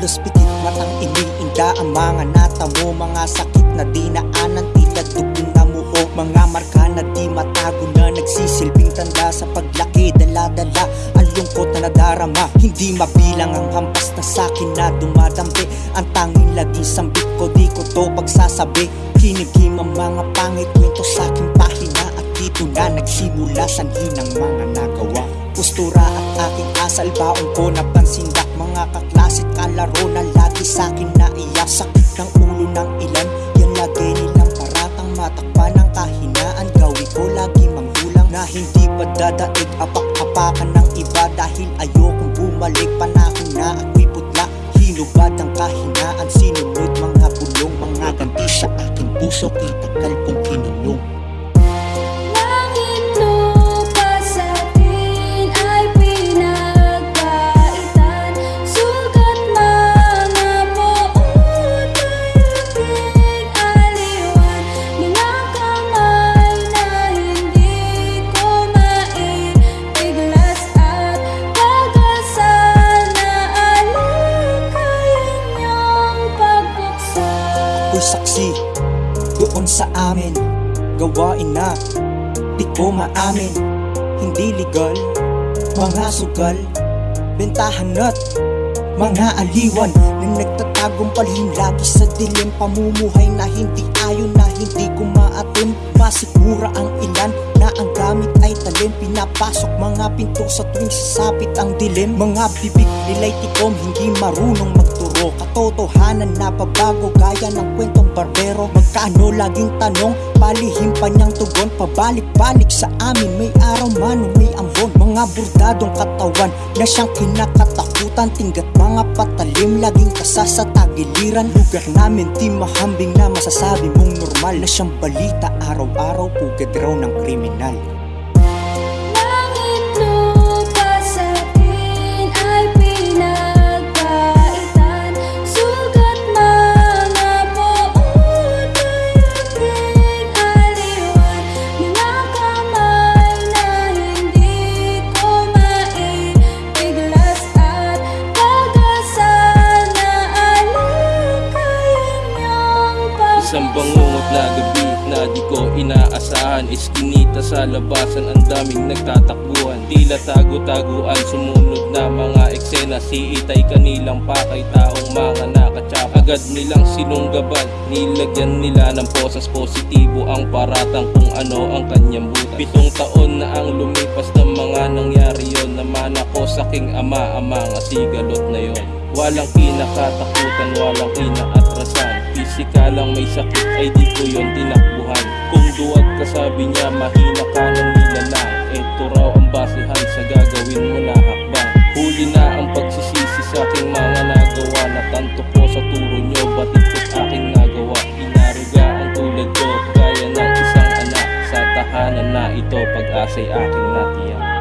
Halos pikit matang iniinda ang mga natamo Mga sakit na dinaanan tila dugtong na muho. Mga marka na di matago na nagsisilbing tanda Sa paglaki. Dala-dala ang lungkot na nadarama. Hindi mabilang ang hampas na sakin na dumadampi. Ang tanging laging sambit ko di ko to pagsasabi. Kinigim ang mga pangit kwento sa aking pahina At dito na nagsimula sanhi ng mga nagawa. Postura at aking asal baon ko napansindak Mga kaklasit kalaro na lagi sa'kin naiyasak Ng ulo ng ilan Ako'y saksi doon sa amin. Gawain na di ko maamin. Hindi legal Mga sugal Bentahan at mga aliwan. Na nagtatagong palhin lagi sa dilim Pamumuhay na hindi ayon na hindi ko maatim. Masikmura ang ilan na ang gamit ay talim. Pinapasok mga pinto sa tuwing sasapit ang dilim. Mga bibig nila'y tikom hindi marunong magturo Katotohanan na pabago gaya ng kwentong barbero. Magkano laging tanong palihim pa niyang tugon. Pabalik-balik sa amin may araw man may ambon. Mga burdadong katawan na siyang kinakatakutan. Tinggat mga patalim laging kasa sa tagiliran. Lugar namin di mahambing na masasabi mong normal. Na siyang balita araw-araw pugad raw ng kriminal na gabi na di ko inaasahan. Iskinita sa labasan ang daming nagtatakbuhan. Tila tago-taguan sumunod na mga eksena. Si Itay kanilang pakay taong mga nakatsap Agad nilang sinunggaban Nilagyan nila ng posas. Positibo Ang paratang kung ano ang kanyang butas. Pitong taon na ang lumipas ng mga nangyari yon Naman ako sa king ama ang mga sigalot na yon Walang kinakatakutan, walang kinaatrasan sikalang may sakit ay di ko yon tinakbuhan. Kung duwag ka sabi niya mahina ka nang nilalang Eto raw ang basehan sa gagawin mo na hakbang Huli na ang pagsisisi sa aking mga nagawa. Natanto ko sa turo nyo batid ko't aking nagawa. Inariga ang tulad ko gaya ng isang anak. Sa tahanan na ito pag-asa'y aking natiyak.